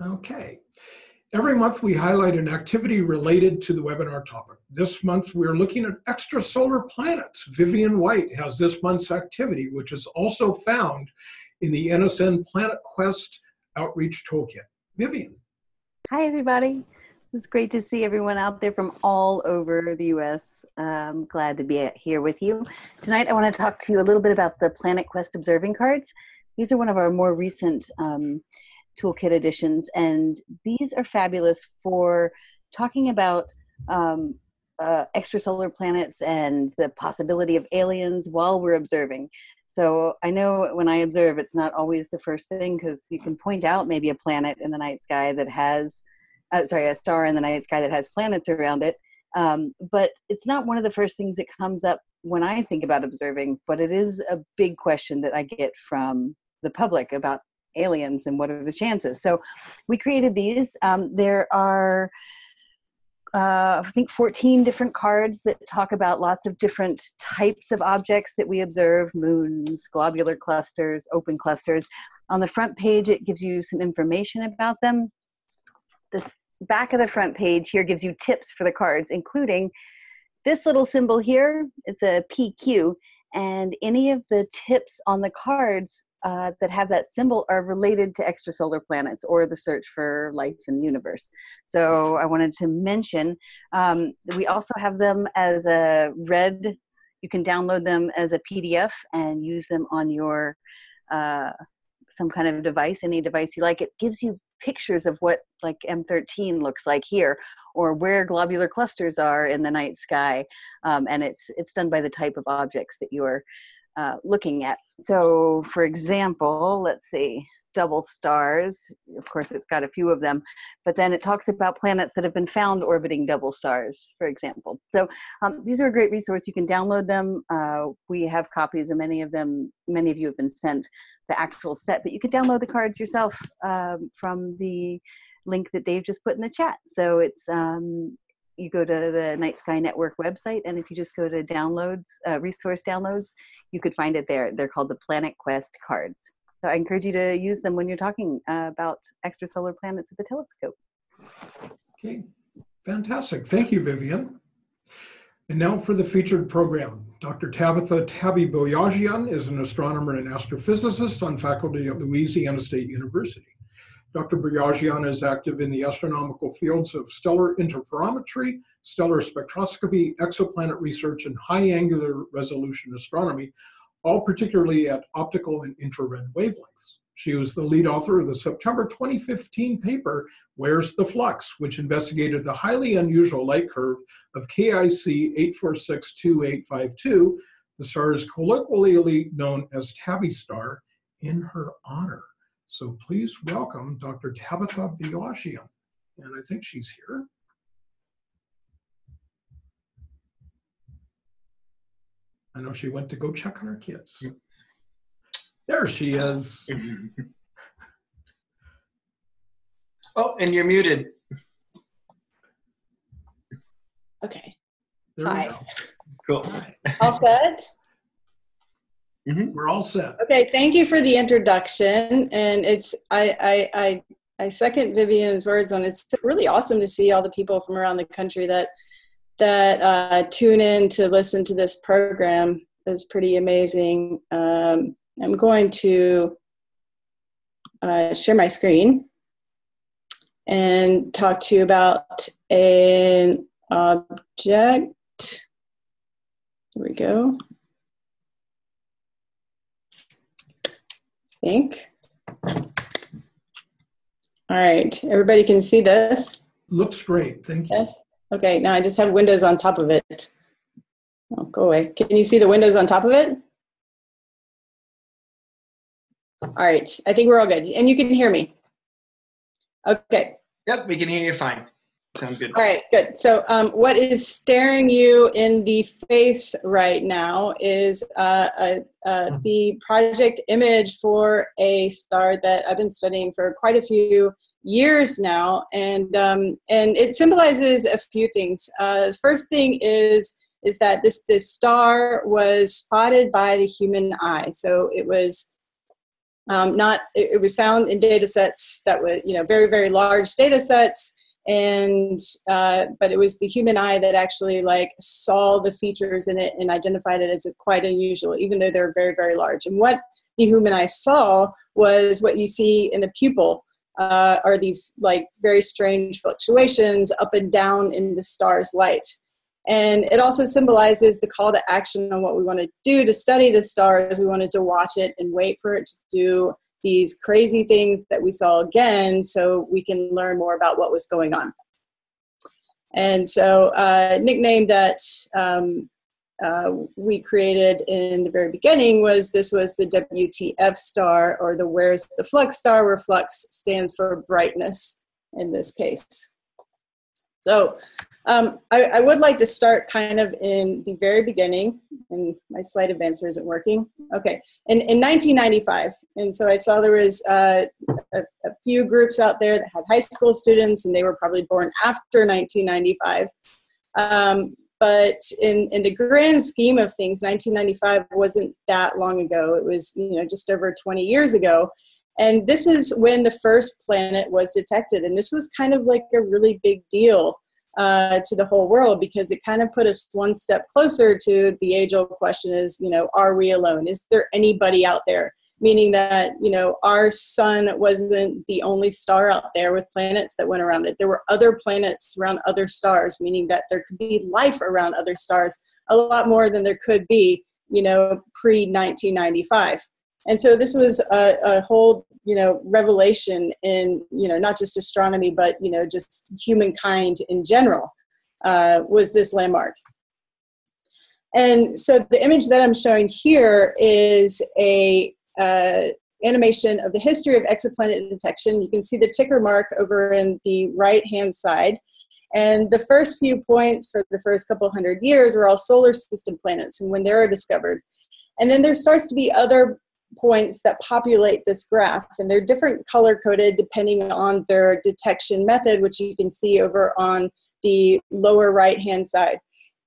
Okay. Every month we highlight an activity related to the webinar topic. This month we're looking at extrasolar planets. Vivian White has this month's activity, which is also found in the NSN Planet Quest Outreach Toolkit. Vivian. Hi, everybody. It's great to see everyone out there from all over the US. I'm glad to be here with you. Tonight, I want to talk to you a little bit about the Planet Quest observing cards. These are one of our more recent um, toolkit editions, and these are fabulous for talking about um, uh, extrasolar planets and the possibility of aliens while we're observing. So I know when I observe, it's not always the first thing because you can point out maybe a planet in the night sky that has, uh, sorry, a star in the night sky that has planets around it. Um, but it's not one of the first things that comes up when I think about observing, but it is a big question that I get from the public about aliens and what are the chances. So we created these. Um, there are, uh, I think, 14 different cards that talk about lots of different types of objects that we observe moons, globular clusters, open clusters. On the front page, it gives you some information about them. The back of the front page here gives you tips for the cards, including this little symbol here. It's a PQ, and any of the tips on the cards uh, that have that symbol are related to extrasolar planets or the search for life in the universe. So I wanted to mention um, we also have them as a red. You can download them as a PDF and use them on your uh, some kind of device, any device you like. It gives you pictures of what like M13 looks like here, or where globular clusters are in the night sky, um, and it's it's done by the type of objects that you're uh, looking at. So for example, let's see, double stars, of course it's got a few of them, but then it talks about planets that have been found orbiting double stars, for example. So um, these are a great resource. You can download them. Uh, we have copies of many of them. Many of you have been sent the actual set, but you can download the cards yourself um, from the link that Dave just put in the chat. So it's um, you go to the Night Sky Network website, and if you just go to downloads, uh, resource downloads, you could find it there. They're called the Planet Quest cards. So I encourage you to use them when you're talking uh, about extrasolar planets at the telescope. Okay, fantastic. Thank you, Vivian. And now for the featured program. Dr. Tabitha Tabby Boyajian is an astronomer and astrophysicist on faculty at Louisiana State University. Dr. Boyajian is active in the astronomical fields of stellar interferometry, stellar spectroscopy, exoplanet research, and high angular resolution astronomy, all particularly at optical and infrared wavelengths. She was the lead author of the September 2015 paper, Where's the Flux, which investigated the highly unusual light curve of KIC 8462852. The star is colloquially known as Tabby star in her honor. So please welcome Dr. Tabitha Boyajian. And I think she's here. I know she went to go check on her kids. There she is. oh, and you're muted. Okay. There Hi. Cool. All set? Mhm. We're all set. Okay, thank you for the introduction. And it's I I I, I second Vivian's words on it's really awesome to see all the people from around the country that that uh, tune in to listen to this program. It's pretty amazing. Um, I'm going to uh, share my screen and talk to you about an object. Here we go. Think. All right, everybody can see this? Looks great. Thank you. Yes? Okay, now I just have windows on top of it. Oh, go away. Can you see the windows on top of it? All right, I think we're all good. And you can hear me. Okay, Yep, we can hear you fine. Sounds good. all right, good. So, um, what is staring you in the face right now is uh, uh, uh, the project image for a star that I've been studying for quite a few years now, and um, and it symbolizes a few things. Uh, first thing is is that this this star was spotted by the human eye, so it was Um, not it, it was found in data sets that were you know very very large data sets and uh, but it was the human eye that actually like saw the features in it and identified it as quite unusual even though they're very very large. And what the human eye saw was what you see in the pupil uh, are these like very strange fluctuations up and down in the star's light. And it also symbolizes the call to action on what we want to do to study the stars. We wanted to watch it and wait for it to do these crazy things that we saw again so we can learn more about what was going on. And so, uh, nickname that um, uh, we created in the very beginning was this was the WTF star, or the Where's the Flux star, where flux stands for brightness in this case. So, um, I, I, would like to start kind of in the very beginning, and my slide advancer isn't working. Okay, in, in 1995, and so I saw there was uh, a, a, few groups out there that had high school students, and they were probably born after 1995. Um, but in, in the grand scheme of things, 1995 wasn't that long ago. It was you know just over 20 years ago, and this is when the first planet was detected, and this was kind of like a really big deal uh, to the whole world because it kind of put us one step closer to the age old question is, you know, are we alone? Is there anybody out there? Meaning that, you know, our sun wasn't the only star out there with planets that went around it. There were other planets around other stars, meaning that there could be life around other stars a lot more than there could be, you know, pre 1995 and so this was a, a, whole you know revelation in you know not just astronomy but you know just humankind in general uh, was this landmark. And so the image that i'm showing here is a uh, animation of the history of exoplanet detection. You can see the ticker mark over in the right hand side. And the first few points for the first couple hundred years are all solar system planets and when they are discovered. And then there starts to be other points that populate this graph and they're different color coded depending on their detection method which you can see over on the lower right hand side.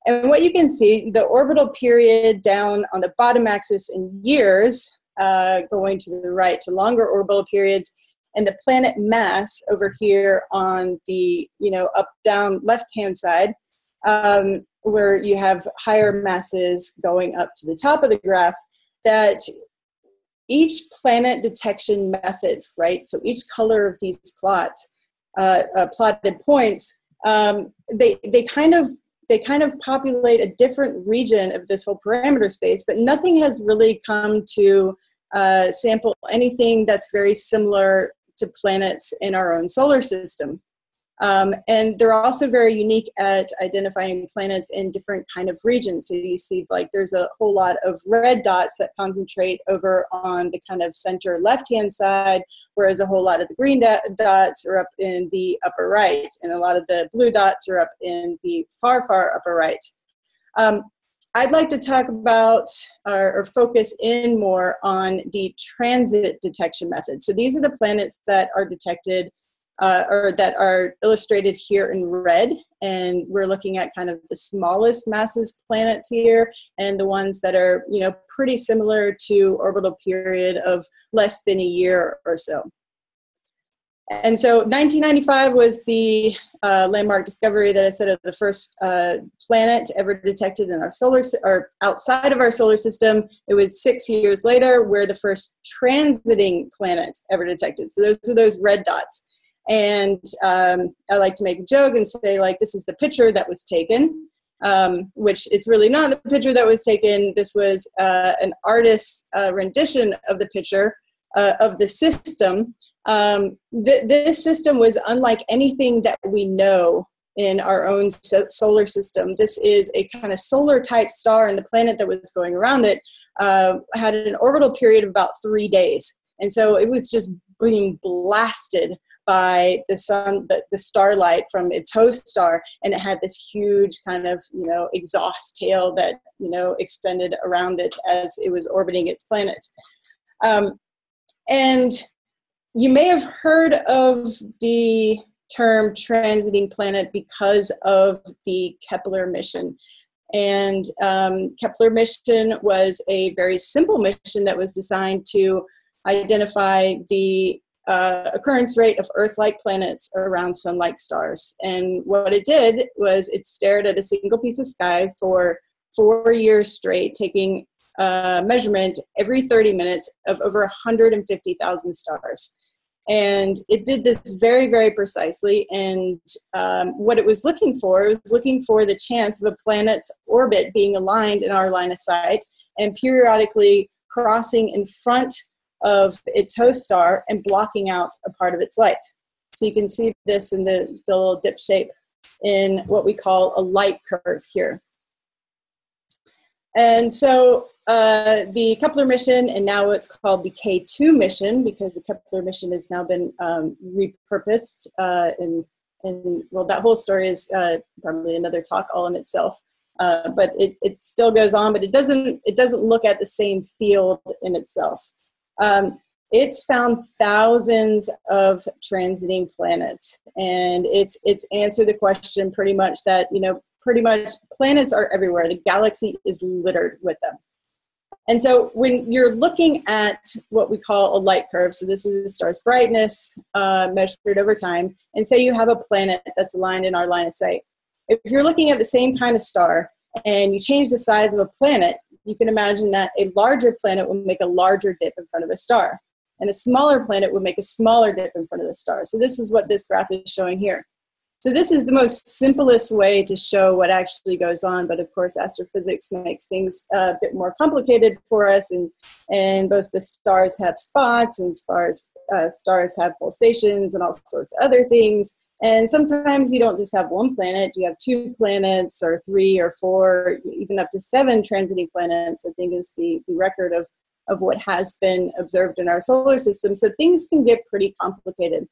And what you can see the orbital period down on the bottom axis in years uh, going to the right to longer orbital periods and the planet mass over here on the you know up down left hand side um, where you have higher masses going up to the top of the graph that each planet detection method, right? So each color of these plots, uh, uh, plotted points, um, they they kind of they kind of populate a different region of this whole parameter space, but nothing has really come to uh, sample anything that's very similar to planets in our own solar system. Um, and they're also very unique at identifying planets in different kind of regions. So you see like there's a whole lot of red dots that concentrate over on the kind of center left-hand side, whereas a whole lot of the green dots are up in the upper right, and a lot of the blue dots are up in the far, far upper right. Um, I'd like to talk about or, or, focus in more on the transit detection method. So these are the planets that are detected uh, or that are illustrated here in red. And we're looking at kind of the smallest masses planets here and the ones that are, you know, pretty similar to orbital period of less than a year or so. And so 1995 was the uh, landmark discovery that I said of the first uh, planet ever detected in our solar, or outside of our solar system. It was six years later where the first transiting planet ever detected. So those are those red dots. And um, I like to make a joke and say, like, this is the picture that was taken, um, which it's really not the picture that was taken. This was uh, an artist's uh, rendition of the picture uh, of the system. Um, th- this system was unlike anything that we know in our own so- solar system. This is a kind of solar type star, and the planet that was going around it uh, had an orbital period of about three days. And so it was just being blasted by the sun the, the starlight from its host star and it had this huge kind of you know exhaust tail that you know extended around it as it was orbiting its planet. Um, and you may have heard of the term transiting planet because of the kepler mission. And um, kepler mission was a very simple mission that was designed to identify the uh, occurrence rate of Earth-like planets around Sun-like stars. And what it did was it stared at a single piece of sky for four years straight, taking a measurement every 30 minutes of over 150,000 stars. And it did this very, very precisely. And um, what it was looking for, was looking for the chance of a planet's orbit being aligned in our line of sight and periodically crossing in front of its host star and blocking out a part of its light. So you can see this in the, the little dip shape in what we call a light curve here. And so uh, the Kepler mission, and now it's called the K2 mission because the Kepler mission has now been um, repurposed. Uh, and, well, that whole story is uh, probably another talk all in itself. Uh, but it, it still goes on, but it doesn't it doesn't look at the same field in itself. Um, it's found thousands of transiting planets, and it's it's answered the question pretty much that you know pretty much planets are everywhere. The galaxy is littered with them. And so when you're looking at what we call a light curve, so this is the star's brightness uh, measured over time, and say you have a planet that's aligned in our line of sight. If you're looking at the same kind of star and you change the size of a planet, you can imagine that a larger planet would make a larger dip in front of a star, and a smaller planet would make a smaller dip in front of the star. So this is what this graph is showing here. So this is the most simplest way to show what actually goes on, but of course astrophysics makes things a bit more complicated for us, and, and both the stars have spots and stars, uh, stars have pulsations and all sorts of other things. And sometimes you don't just have one planet, you have two planets or three or four, even up to seven transiting planets, I think is the, the record of, of what has been observed in our solar system. So things can get pretty complicated.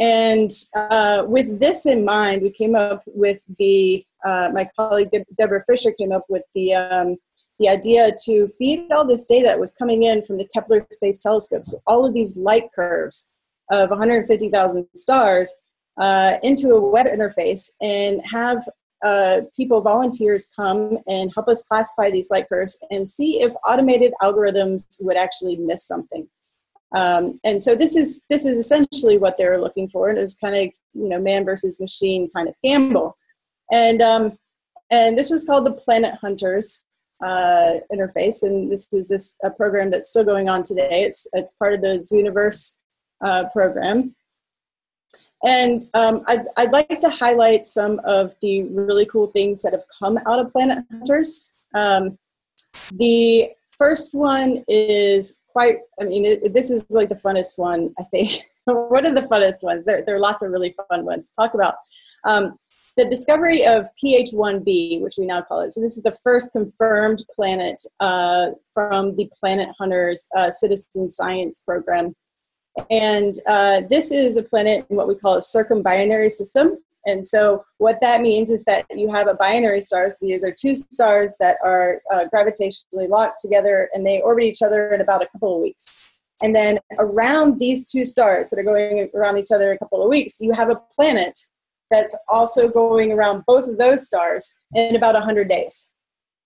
And uh, with this in mind, we came up with the, uh, my colleague De Debra Fischer came up with the, um, the idea to feed all this data that was coming in from the Kepler Space Telescope, so all of these light curves of 150,000 stars uh, into a web interface and have uh, people, volunteers come and help us classify these light curves and see if automated algorithms would actually miss something. Um, and so this is this is essentially what they're looking for, and it's kind of you know man versus machine kind of gamble. And um, and this was called the Planet Hunters uh, interface, and this is this a program that's still going on today. It's it's part of the Zooniverse uh, program. And um, I'd, I'd like to highlight some of the really cool things that have come out of Planet Hunters. Um, the first one is quite, I mean, it, this is like the funnest one, I think. One of the funnest ones? There, there are lots of really fun ones to talk about. Um, the discovery of PH1b, which we now call it. So this is the first confirmed planet uh, from the Planet Hunters uh, citizen science program. And uh, this is a planet in what we call a circumbinary system. And so what that means is that you have a binary star. So these are two stars that are uh, gravitationally locked together and they orbit each other in about a couple of weeks. And then around these two stars that are going around each other a couple of weeks, you have a planet that's also going around both of those stars in about 100 days.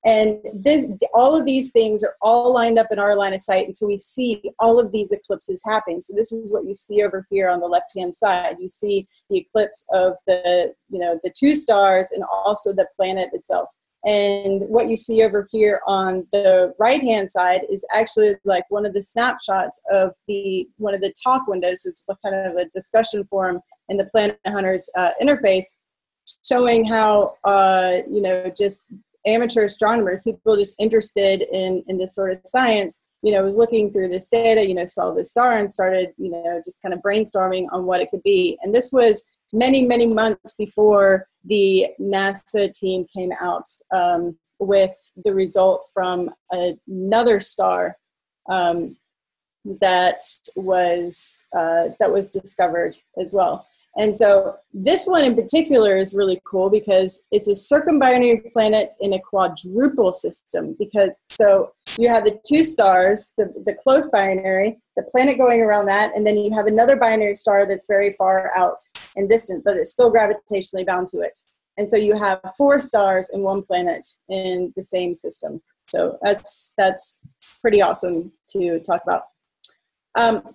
And this, all of these things are all lined up in our line of sight. And so we see all of these eclipses happening. So this is what you see over here on the left-hand side. You see the eclipse of the, you know, the two stars and also the planet itself. And what you see over here on the right-hand side is actually like one of the snapshots of the, one of the talk windows. It's kind of a discussion forum in the Planet Hunters uh, interface showing how, uh, you know, just amateur astronomers, people just interested in, in this sort of science, you know, was looking through this data, you know, saw this star and started, you know, just kind of brainstorming on what it could be. And this was many, many months before the NASA team came out um, with the result from another star um, that was uh, that was discovered as well. And so this one in particular is really cool because it's a circumbinary planet in a quadruple system. Because so you have the two stars, the, the close binary, the planet going around that, and then you have another binary star that's very far out and distant, but it's still gravitationally bound to it. And so you have four stars and one planet in the same system. So that's that's pretty awesome to talk about. Um,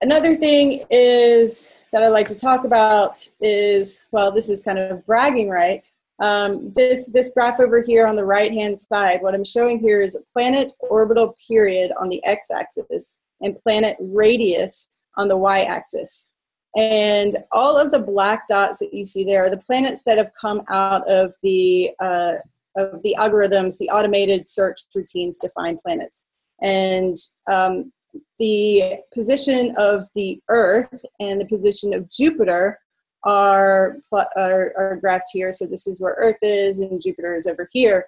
another thing is that I like to talk about is well, this is kind of bragging rights. Um, this this graph over here on the right hand side, what I'm showing here is a planet orbital period on the x-axis and planet radius on the y-axis. And all of the black dots that you see there are the planets that have come out of the uh, of the algorithms, the automated search routines to find planets. And um, the position of the Earth and the position of Jupiter are, are, are graphed here. So this is where Earth is and Jupiter is over here.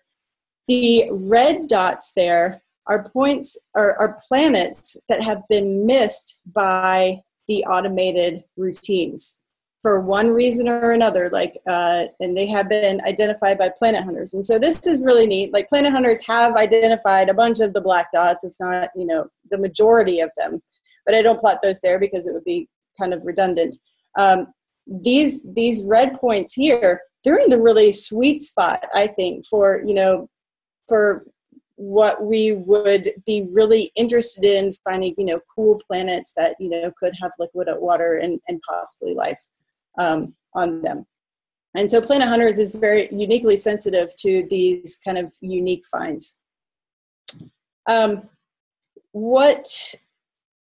The red dots there are points are, are planets that have been missed by the automated routines for one reason or another like uh, and they have been identified by planet hunters. And so this is really neat like planet hunters have identified a bunch of the black dots if not you know the majority of them. But i don't plot those there because it would be kind of redundant. Um, these these red points here they're in the really sweet spot i think for you know for what we would be really interested in finding you know cool planets that you know could have liquid water and, and possibly life um, on them and so planet hunters is very uniquely sensitive to these kind of unique finds um, what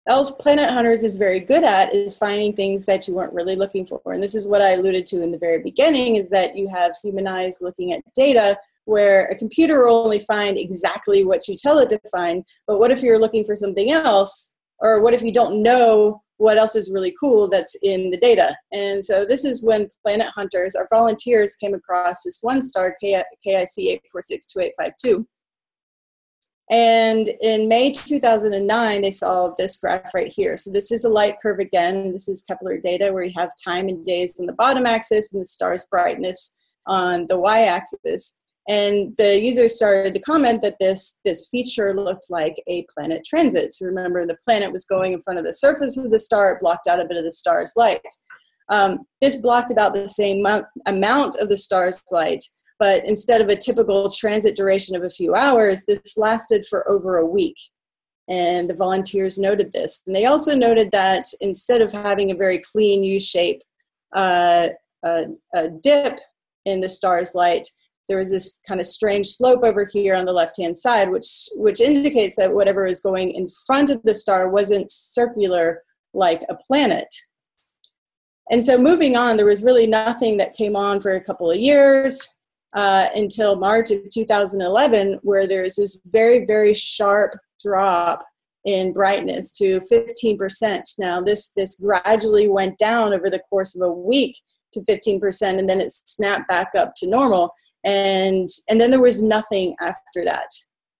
else planet hunters is very good at is finding things that you weren't really looking for and this is what i alluded to in the very beginning is that you have human eyes looking at data where a computer will only find exactly what you tell it to find. But what if you're looking for something else? Or what if you don't know what else is really cool that's in the data? And so this is when Planet Hunters, our volunteers, came across this one star, KIC 8462852. And in May 2009, they saw this graph right here. So this is a light curve again. This is Kepler data where you have time and days on the bottom axis and the star's brightness on the y-axis. And the users started to comment that this, this feature looked like a planet transit. So remember, the planet was going in front of the surface of the star, it blocked out a bit of the star's light. Um, this blocked about the same amount of the star's light, but instead of a typical transit duration of a few hours, this lasted for over a week. And the volunteers noted this. And they also noted that instead of having a very clean U shape uh, dip in the star's light, there was this kind of strange slope over here on the left hand side which which indicates that whatever is going in front of the star wasn't circular like a planet. And so moving on there was really nothing that came on for a couple of years uh, until march of 2011 where there's this very very sharp drop in brightness to 15% now this this gradually went down over the course of a week to 15% and then it snapped back up to normal and and then there was nothing after that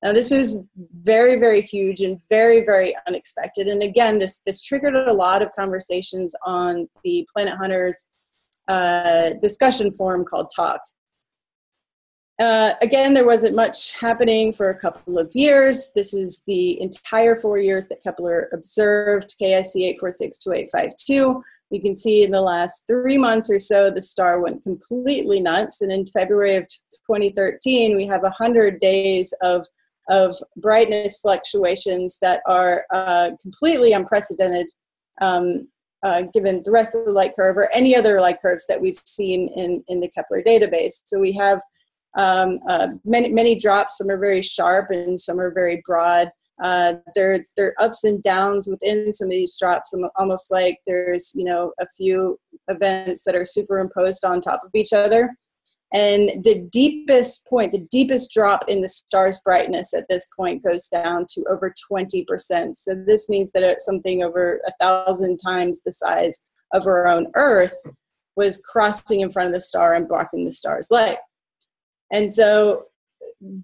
now this was very very huge and very very unexpected and again this this triggered a lot of conversations on the planet hunters uh, discussion forum called talk uh, again, there wasn't much happening for a couple of years. This is the entire four years that Kepler observed KIC 8462852. You can see in the last three months or so, the star went completely nuts. And in February of 2013, we have 100 days of, of brightness fluctuations that are uh, completely unprecedented um, uh, given the rest of the light curve or any other light curves that we've seen in, in the Kepler database. So we have um, uh, many, many drops, some are very sharp and some are very broad. Uh, there's there are ups and downs within some of these drops, almost like there's you know a few events that are superimposed on top of each other. And the deepest point, the deepest drop in the star's brightness at this point goes down to over 20%. So this means that something over a thousand times the size of our own Earth was crossing in front of the star and blocking the star's light. And so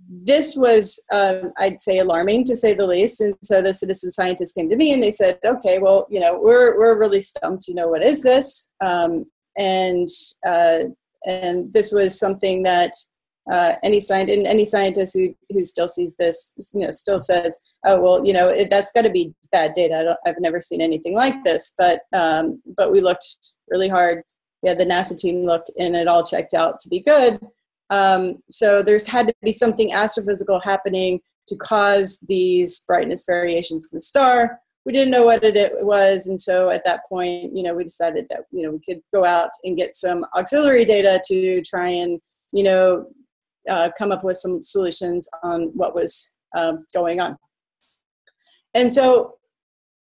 this was, um, I'd say, alarming to say the least. And so the citizen scientists came to me and they said, okay, well, you know, we're, we're really stumped. You know, what is this? Um, and, uh, and this was something that uh, any scientist, any scientist who, who still sees this, you know, still says, oh, well, you know, it, that's got to be bad data. I have never seen anything like this. But, um, but we looked really hard. We had the NASA team look and it all checked out to be good. Um, so there's had to be something astrophysical happening to cause these brightness variations in the star, we didn't know what it, it was, and so at that point, you know, we decided that you know we could go out and get some auxiliary data to try and you know uh, come up with some solutions on what was um, going on. And so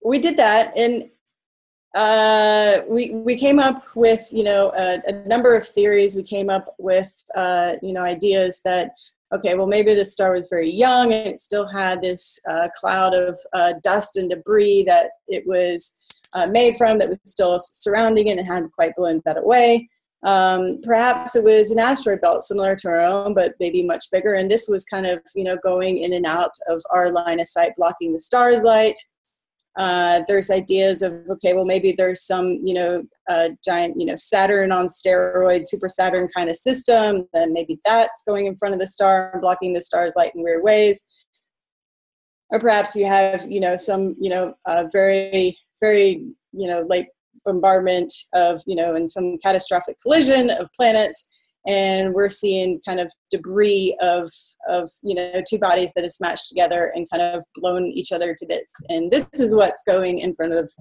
we did that, and uh, we we came up with you know a, a, number of theories. We came up with uh, you know ideas that okay, well maybe the star was very young and it still had this uh, cloud of uh, dust and debris that it was uh, made from that was still surrounding it and hadn't quite blown that away. Um, perhaps it was an asteroid belt similar to our own, but maybe much bigger. And this was kind of, you know, going in and out of our line of sight, blocking the star's light. Uh, there's ideas of okay, well maybe there's some you know uh, giant you know Saturn on steroids, super Saturn kind of system. Then maybe that's going in front of the star and blocking the star's light in weird ways. Or perhaps you have you know some you know uh, very very you know late bombardment of you know and some catastrophic collision of planets and we're seeing kind of debris of of you know two bodies that have smashed together and kind of blown each other to bits. And this is what's going in front of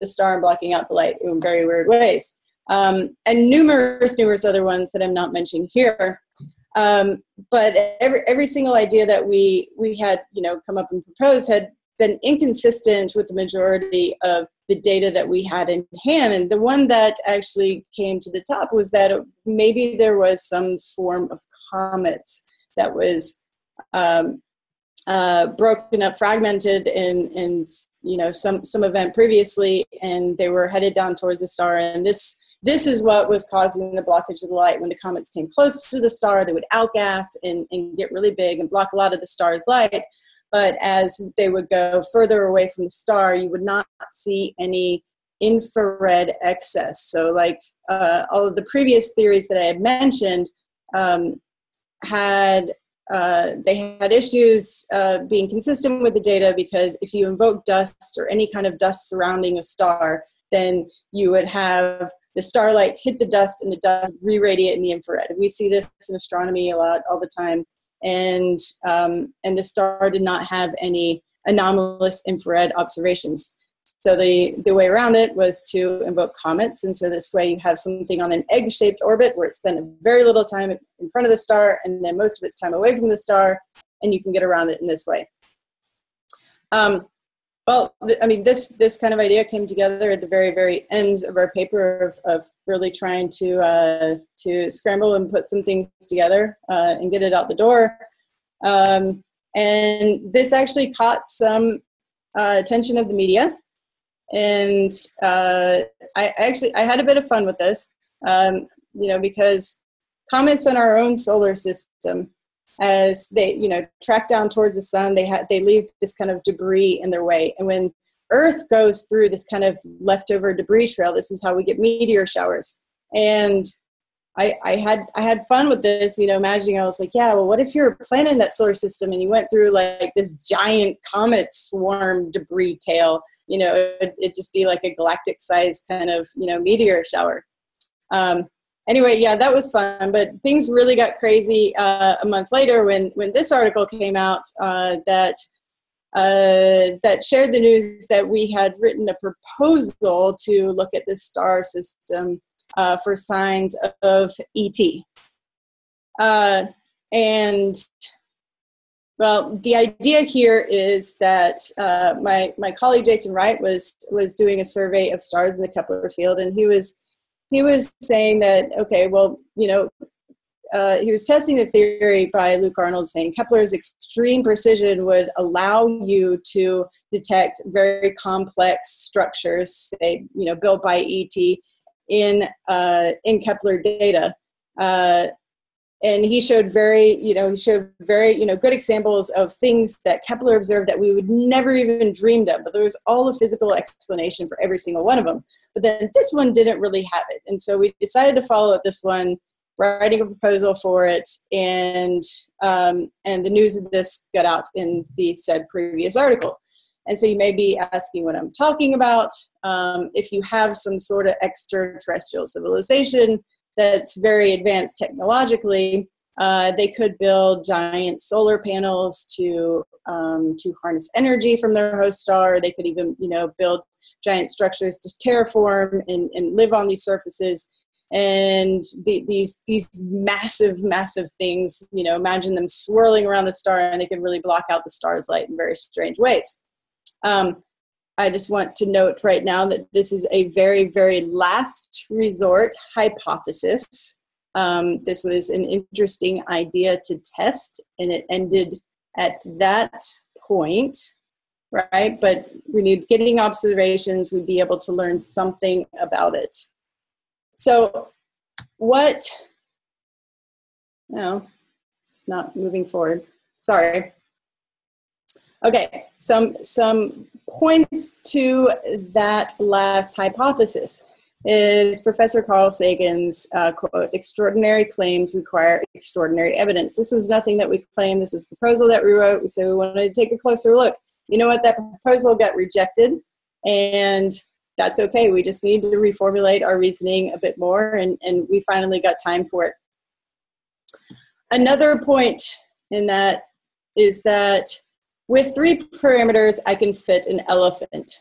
the star and blocking out the light in very weird ways. Um, and numerous numerous other ones that i'm not mentioning here. Um, but every every single idea that we we had you know come up and proposed had been inconsistent with the majority of the data that we had in hand. And the one that actually came to the top was that maybe there was some swarm of comets that was um, uh, broken up, fragmented in, in you know some some event previously, and they were headed down towards the star. And this this is what was causing the blockage of the light. When the comets came close to the star, they would outgas and, and get really big and block a lot of the star's light but as they would go further away from the star, you would not see any infrared excess. So, like uh, all of the previous theories that I had mentioned, um, had uh, they had issues uh, being consistent with the data because if you invoke dust or any kind of dust surrounding a star, then you would have the starlight hit the dust and the dust re-radiate in the infrared. And we see this in astronomy a lot all the time and um, and the star did not have any anomalous infrared observations. So the the way around it was to invoke comets, and so this way you have something on an egg-shaped orbit where it spent very little time in front of the star, and then most of its time away from the star, and you can get around it in this way. Um, well, I mean, this this kind of idea came together at the very very ends of our paper of, of really trying to uh, to scramble and put some things together uh, and get it out the door. Um, and this actually caught some uh, attention of the media, and uh, I actually I had a bit of fun with this, um, you know, because comets on our own solar system as they you know track down towards the sun they have they leave this kind of debris in their way. And when earth goes through this kind of leftover debris trail this is how we get meteor showers. And I, I had I had fun with this, you know, imagining I was like, yeah, well, what if you're planning that solar system and you went through like this giant comet swarm debris tail, you know, it, would just be like a galactic size kind of, you know, meteor shower. Um, anyway, yeah, that was fun. But things really got crazy uh, a month later when when this article came out uh, that uh, that shared the news that we had written a proposal to look at the star system uh, for signs of ET. Uh, and well, the idea here is that uh, my my colleague Jason Wright was was doing a survey of stars in the Kepler field, and he was he was saying that okay, well, you know, uh, he was testing the theory by Luc Arnold, saying Kepler's extreme precision would allow you to detect very complex structures, say, you know, built by ET in uh, in Kepler data. Uh, and he showed very you know he showed very you know good examples of things that kepler observed that we would never even dreamed of. But there was all the physical explanation for every single one of them. But then this one didn't really have it. And so we decided to follow up this one writing a proposal for it and um, and the news of this got out in the said previous article. And so you may be asking what i'm talking about. Um, if you have some sort of extraterrestrial civilization that's very advanced technologically Uh, they could build giant solar panels to um, to harness energy from their host star. They could even, you know, build giant structures to terraform and, and live on these surfaces. And the, these these massive, massive things, you know, imagine them swirling around the star, and they could really block out the star's light in very strange ways. Um, I just want to note right now that this is a very, very last resort hypothesis. Um, this was an interesting idea to test, and it ended at that point, right? But we need getting observations, we'd be able to learn something about it. So, what? No, it's not moving forward. Sorry. Okay, some some points to that last hypothesis is Professor Carl Sagan's uh, quote, extraordinary claims require extraordinary evidence. This was nothing that we claimed, this is a proposal that we wrote. We said we wanted to take a closer look. You know what, that proposal got rejected, and that's okay. We just need to reformulate our reasoning a bit more, and, and we finally got time for it. Another point in that is that with three parameters, I can fit an elephant.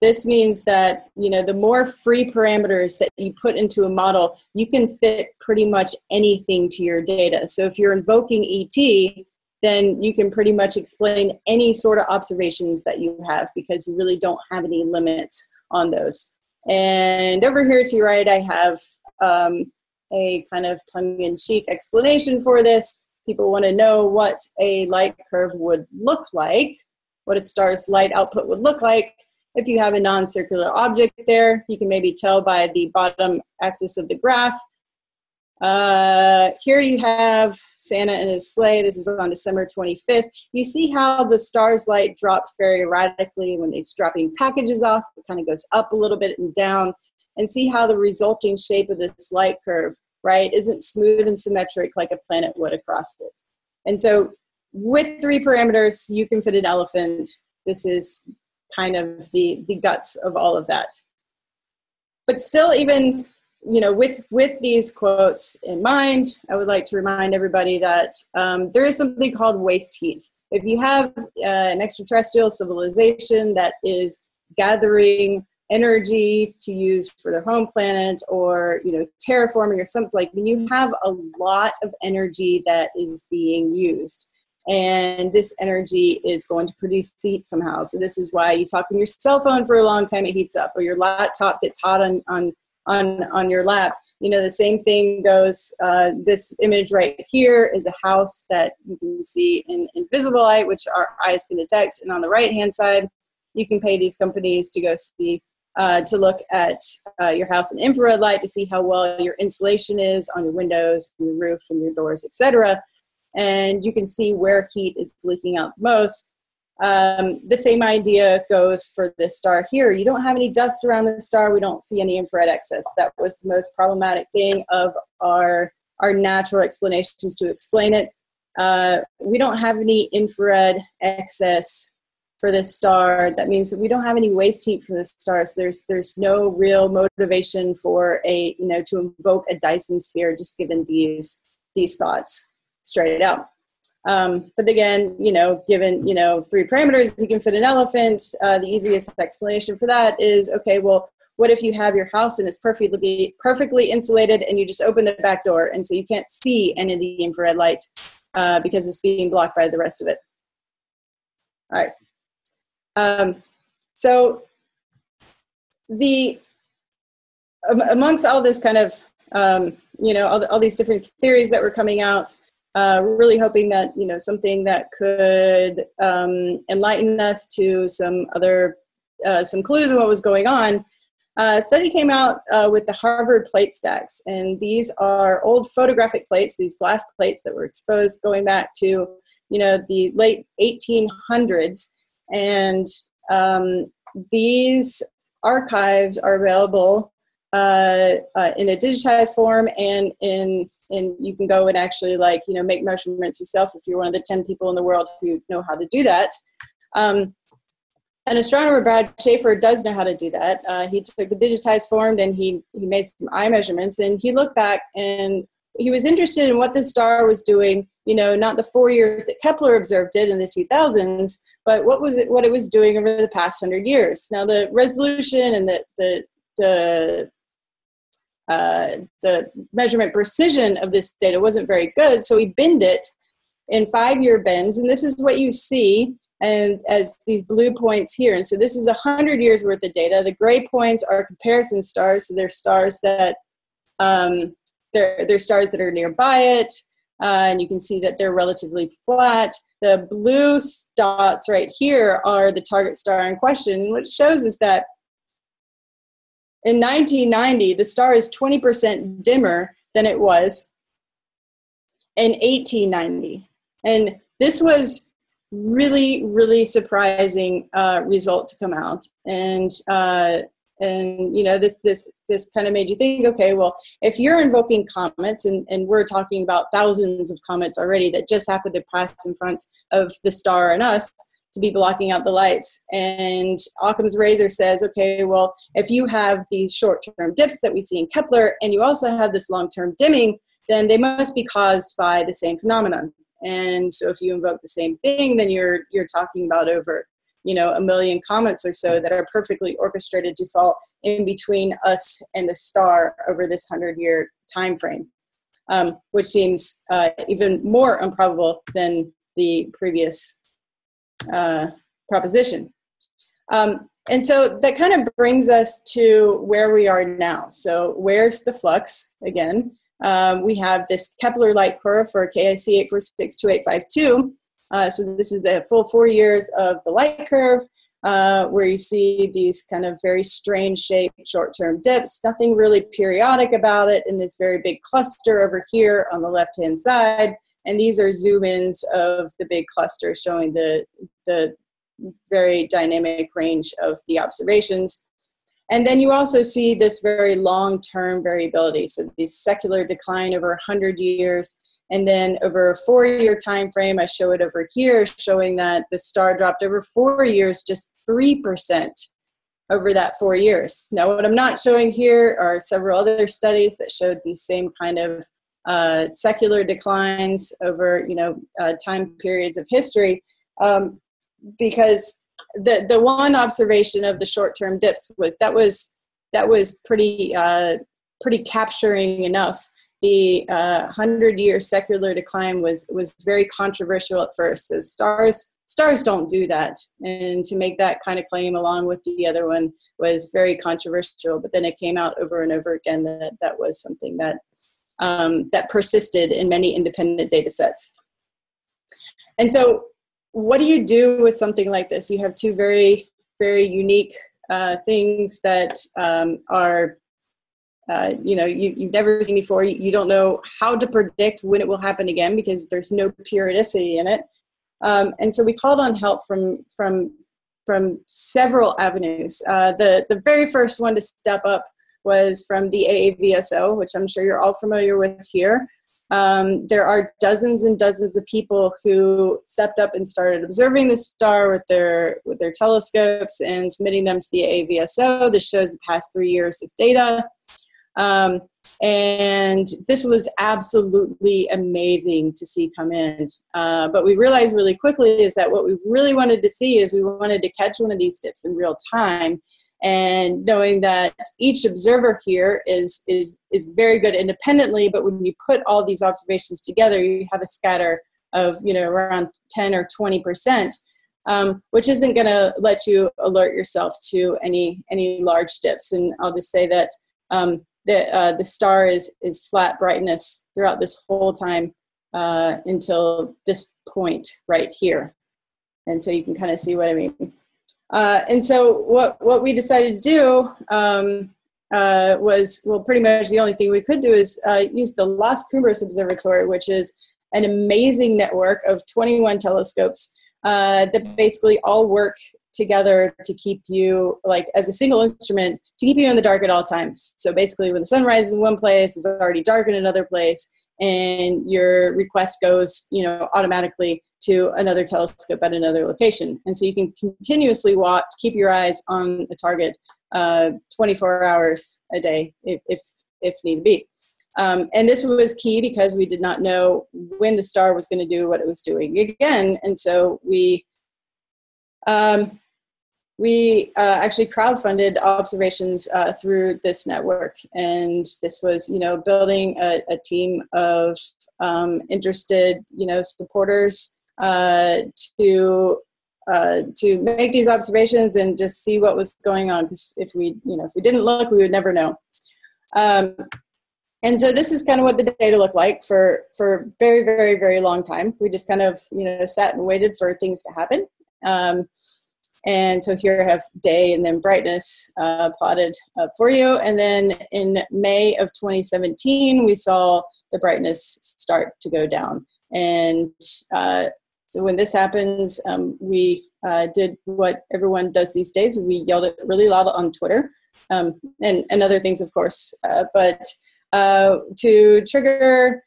This means that you know the more free parameters that you put into a model, you can fit pretty much anything to your data. So if you're invoking ET, then you can pretty much explain any sort of observations that you have because you really don't have any limits on those. And over here to your right, I have um, a kind of tongue-in-cheek explanation for this. People want to know what a light curve would look like, what a star's light output would look like if you have a non-circular object there, you can maybe tell by the bottom axis of the graph. Uh, here you have Santa and his sleigh. This is on December 25th. You see how the star's light drops very erratically when it's dropping packages off. It kind of goes up a little bit and down. And see how the resulting shape of this light curve, right, isn't smooth and symmetric like a planet would across it. And so with three parameters, you can fit an elephant. This is kind of the the guts of all of that but still even you know with with these quotes in mind i would like to remind everybody that um, there is something called waste heat if you have uh, an extraterrestrial civilization that is gathering energy to use for their home planet or you know terraforming or something like when you have a lot of energy that is being used and this energy is going to produce heat somehow. So this is why you talk on your cell phone for a long time, it heats up, or your laptop gets hot on on on on your lap. You know, the same thing goes. Uh, this image right here is a house that you can see in invisible light, which our eyes can detect, and on the right hand side, you can pay these companies to go see uh, to look at uh, your house in infrared light to see how well your insulation is on your windows, your roof, and your doors, etc and you can see where heat is leaking out the most. Um, the same idea goes for this star here. You don't have any dust around the star. We don't see any infrared excess. That was the most problematic thing of our, our natural explanations to explain it. Uh, we don't have any infrared excess for this star. That means that we don't have any waste heat from this star. So there's there's no real motivation for a you know to invoke a Dyson sphere just given these these thoughts straight out. Um, but again, you know, given, you know, three parameters, you can fit an elephant. Uh, the easiest explanation for that is, okay, well, what if you have your house and it's perfectly, perfectly insulated and you just open the back door and so you can't see any of the infrared light uh, because it's being blocked by the rest of it. All right. Um, so the, um, amongst all this kind of, um, you know, all, the, all these different theories that were coming out, uh, really hoping that you know something that could um, enlighten us to some other uh, some clues of what was going on. Uh, a study came out uh, with the Harvard plate stacks, and these are old photographic plates, these glass plates that were exposed going back to you know the late 1800s, and um, these archives are available uh, uh, in a digitized form and in and you can go and actually like you know make measurements yourself if you're one of the 10 people in the world who know how to do that. Um, an astronomer brad schaefer does know how to do that. Uh, he took the digitized form and he he made some eye measurements and he looked back and he was interested in what the star was doing, you know, not the four years that Kepler observed it in the 2000s, but what was it, what it was doing over the past hundred years. Now the resolution and the, the, the uh, the measurement precision of this data wasn't very good, so we binned it in five-year bins, and this is what you see and as these blue points here. And so this is 100 years worth of data. The gray points are comparison stars, so they're stars that um, they're, they're stars that are nearby it, uh, and you can see that they're relatively flat. The blue dots right here are the target star in question. What shows is that in 1990, the star is 20% dimmer than it was in 1890. And this was really, really surprising uh, result to come out. And uh, and you know this this this kind of made you think okay well if you're invoking comets and, and we're talking about thousands of comets already that just happened to pass in front of the star and us to be blocking out the lights. And Occam's razor says, okay, well, if you have these short-term dips that we see in Kepler, and you also have this long-term dimming, then they must be caused by the same phenomenon. And so if you invoke the same thing, then you're you're talking about over you know a million comets or so that are perfectly orchestrated to fall in between us and the star over this hundred year time frame, um, which seems uh, even more improbable than the previous uh, proposition. Um, and so that kind of brings us to where we are now. So where's the flux again? Um, we have this Kepler light curve for KIC 8462852. Uh, so this is the full four years of the light curve, uh, where you see these kind of very strange shaped short-term dips, nothing really periodic about it in this very big cluster over here on the left-hand side. And these are zoom-ins of the big cluster showing the, the very dynamic range of the observations. And then you also see this very long-term variability. So these secular decline over 100 years. And then over a four-year time frame, I show it over here, showing that the star dropped over four years, just 3% over that four years. Now, what I'm not showing here are several other studies that showed these same kind of uh, secular declines over you know uh, time periods of history um, because the the one observation of the short term dips was that was that was pretty uh, pretty capturing enough. The uh, hundred year secular decline was was very controversial at first. So stars stars don't do that. And to make that kind of claim along with the other one was very controversial but then it came out over and over again that that was something that um, that persisted in many independent data sets. And so what do you do with something like this? You have two very, very unique uh, things that um, are, uh, you know, you, you've never seen before. You, you, don't know how to predict when it will happen again because there's no periodicity in it. Um, and so we called on help from, from, from several avenues. Uh, the, the very first one to step up was from the AAVSO, which I'm sure you're all familiar with here. Um, there are dozens and dozens of people who stepped up and started observing the star with their with their telescopes and submitting them to the AAVSO. This shows the past three years of data. Um, and this was absolutely amazing to see come in. Uh, but we realized really quickly is that what we really wanted to see is we wanted to catch one of these dips in real time and knowing that each observer here is is is very good independently but when you put all these observations together you have a scatter of you know around 10 or 20 percent um, which isn't going to let you alert yourself to any any large dips. And i'll just say that um, the uh, the star is is flat brightness throughout this whole time uh, until this point right here. And so you can kind of see what i mean uh, and so what, what we decided to do um, uh, was, well, pretty much the only thing we could do is uh, use the Las Cumbres Observatory, which is an amazing network of 21 telescopes uh, that basically all work together to keep you, like as a single instrument, to keep you in the dark at all times. So basically when the sun rises in one place, it's already dark in another place, and your request goes, you know, automatically to another telescope at another location. And so you can continuously watch, keep your eyes on a target uh, 24 hours a day if, if, if need be. Um, and this was key because we did not know when the star was going to do what it was doing again. And so we um, we uh, actually crowdfunded observations uh, through this network. And this was, you know, building a, a team of um, interested, you know, supporters uh, to uh, to make these observations and just see what was going on. Because if we, you know, if we didn't look, we would never know. Um, and so this is kind of what the data looked like for for very, very, very long time. We just kind of, you know, sat and waited for things to happen. Um, and so here I have day and then brightness uh, plotted uh, for you. And then in May of 2017, we saw the brightness start to go down. And uh, so when this happens, um, we uh, did what everyone does these days. We yelled it really loud on Twitter um, and, and other things, of course. Uh, but uh, to trigger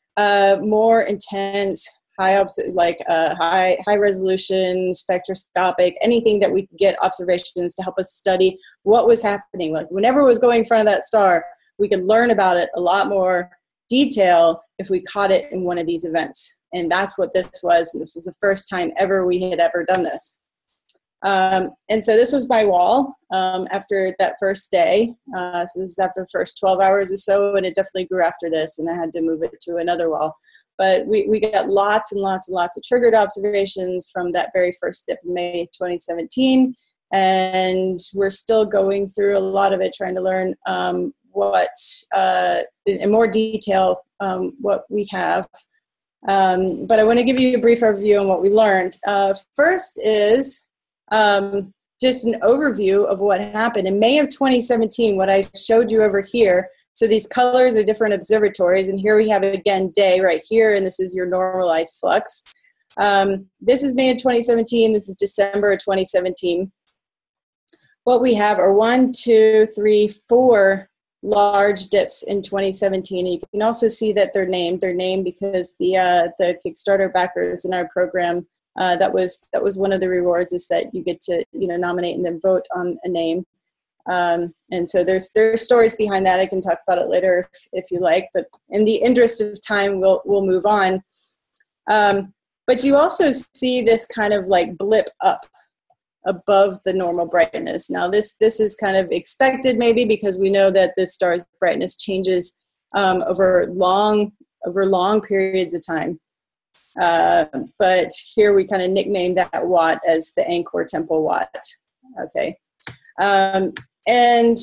more intense high like uh, high high resolution spectroscopic anything that we could get observations to help us study what was happening like whenever it was going in front of that star we could learn about it a lot more detail if we caught it in one of these events and that's what this was this is the first time ever we had ever done this um, and so this was my wall um, after that first day. Uh, so this is after the first 12 hours or so, and it definitely grew after this, and I had to move it to another wall. But we, we got lots and lots and lots of triggered observations from that very first dip in May 2017. And we're still going through a lot of it, trying to learn um, what, uh, in more detail, um, what we have. Um, but I want to give you a brief overview on what we learned. Uh, first is um, just an overview of what happened. In May of 2017, what I showed you over here so these colors are different observatories, and here we have again day right here, and this is your normalized flux. Um, this is May of 2017, this is December of 2017. What we have are one, two, three, four large dips in 2017. You can also see that they're named. They're named because the uh, the Kickstarter backers in our program uh, that was that was one of the rewards is that you get to you know nominate and then vote on a name. Um, and so there's there's stories behind that. I can talk about it later if, if you like, but in the interest of time, we'll we'll move on. Um, but you also see this kind of like blip up above the normal brightness. Now this this is kind of expected maybe because we know that the star's brightness changes um, over long over long periods of time. Uh, but here we kind of nicknamed that watt as the Angkor Temple watt. Okay. Um, and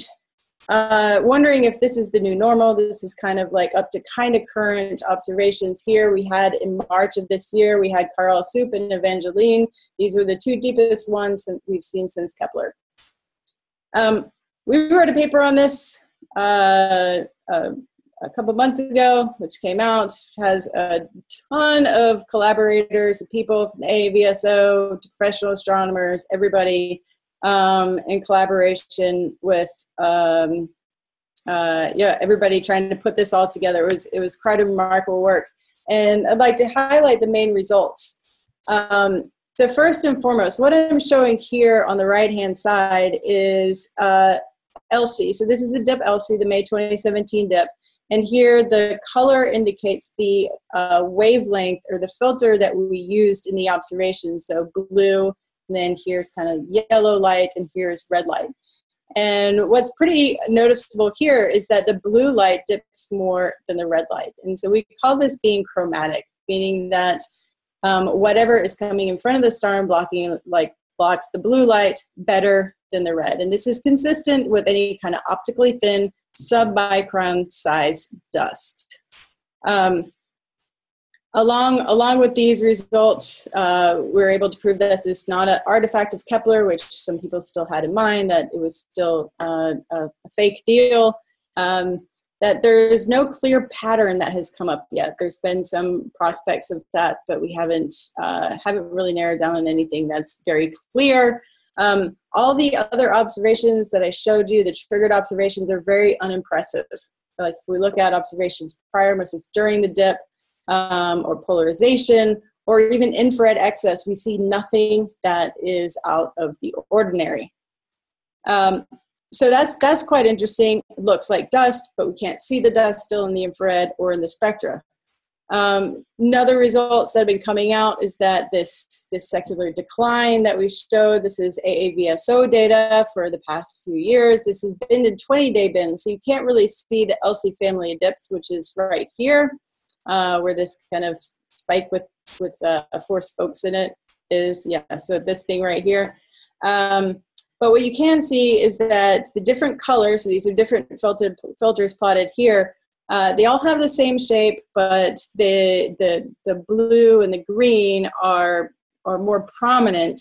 uh, wondering if this is the new normal. This is kind of like up to kind of current observations here. We had in March of this year, we had Caral Supe and Evangeline. These are the two deepest ones we've seen since Kepler. Um, we wrote a paper on this uh, uh, a couple months ago, which came out, has a ton of collaborators, people from AVSO, professional astronomers, everybody um, in collaboration with um, uh, yeah everybody trying to put this all together. It was it was quite a remarkable work, and I'd like to highlight the main results. Um, the first and foremost, what I'm showing here on the right hand side is uh. So this is the dip Elsie, the May 2017 dip. And here the color indicates the uh, wavelength or the filter that we used in the observations. So blue and then here's kind of yellow light, and here's red light. And what's pretty noticeable here is that the blue light dips more than the red light. And so we call this being chromatic, meaning that um, whatever is coming in front of the star and blocking like blocks the blue light better than the red. And this is consistent with any kind of optically thin submicron size dust. Um, Along, along with these results, uh, we were able to prove that this is not an artifact of Kepler, which some people still had in mind, that it was still uh, a, a, fake deal, um, that there's no clear pattern that has come up yet. There's been some prospects of that, but we haven't, uh, haven't really narrowed down on anything that's very clear. Um, all the other observations that I showed you, the triggered observations, are very unimpressive. Like if we look at observations prior versus during the dip, um, or polarization or even infrared excess, we see nothing that is out of the ordinary. Um, so that's that's quite interesting. It looks like dust, but we can't see the dust still in the infrared or in the spectra. Um, another results that have been coming out is that this this secular decline that we showed. This is AAVSO data for the past few years. This has been in 20-day bins, so you can't really see the Elsie family of dips, which is right here, uh, where this kind of spike with with uh, four spokes in it is. Yeah, so this thing right here. Um, but what you can see is that the different colors, so these are different filtered, filters plotted here, uh, they all have the same shape, but the, the, the blue and the green are, are more prominent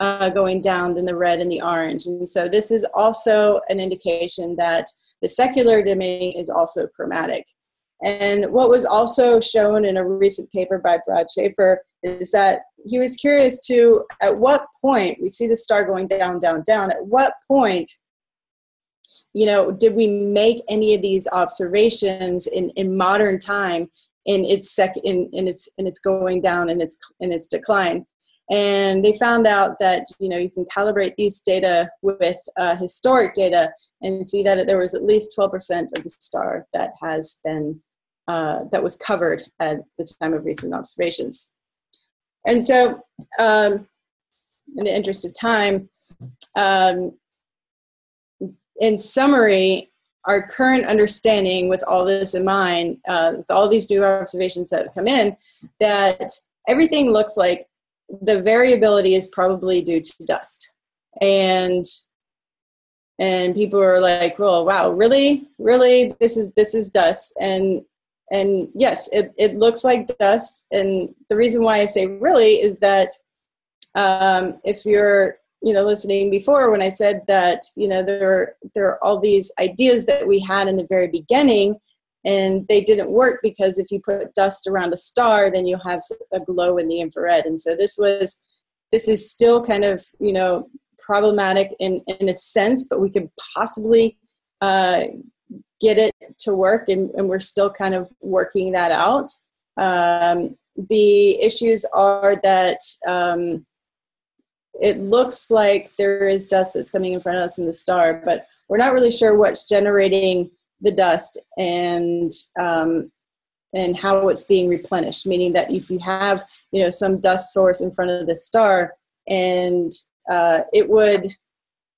uh, going down than the red and the orange. And so this is also an indication that the secular dimming is also chromatic. And what was also shown in a recent paper by Brad Schaefer is that he was curious to at what point we see the star going down, down, down, at what point you know did we make any of these observations in, in modern time in its sec in, in its in its going down and its in its decline? And they found out that you know you can calibrate these data with uh, historic data and see that there was at least 12% of the star that has been uh, that was covered at the time of recent observations and so, um, in the interest of time, um, in summary, our current understanding with all this in mind, uh, with all these new observations that have come in, that everything looks like the variability is probably due to dust. And and people are like, "Well, wow, really, really, this is this is dust." And and yes, it, it looks like dust. And the reason why I say really is that um, if you're you know listening before when I said that you know there there are all these ideas that we had in the very beginning and they didn't work because if you put dust around a star then you'll have a glow in the infrared and so this was this is still kind of you know problematic in in a sense but we could possibly uh, get it to work, and, and we're still kind of working that out. Um, the issues are that um, it looks like there is dust that's coming in front of us in the star, but we're not really sure what's generating the dust and um, and how it's being replenished. Meaning that if you have you know some dust source in front of the star, and uh, it would